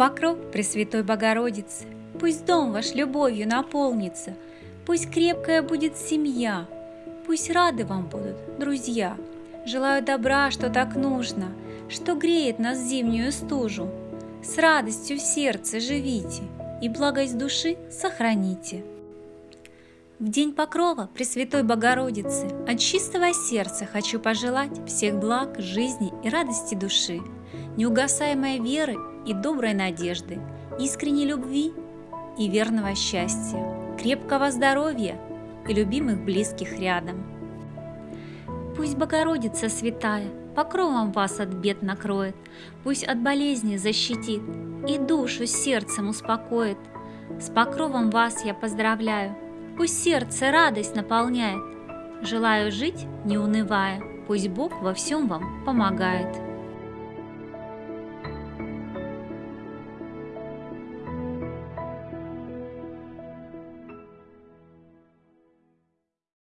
покров Пресвятой Богородицы, Пусть дом ваш любовью наполнится, Пусть крепкая будет семья, Пусть рады вам будут друзья. Желаю добра, что так нужно, Что греет нас зимнюю стужу. С радостью в сердце живите И благость души сохраните. В день покрова Пресвятой Богородицы от чистого сердца хочу пожелать всех благ, жизни и радости души, неугасаемой веры и доброй надежды, искренней любви и верного счастья, крепкого здоровья и любимых близких рядом. Пусть Богородица святая покровом вас от бед накроет, пусть от болезни защитит и душу сердцем успокоит. С покровом вас я поздравляю, Пусть сердце радость наполняет. Желаю жить, не унывая, Пусть Бог во всем вам помогает.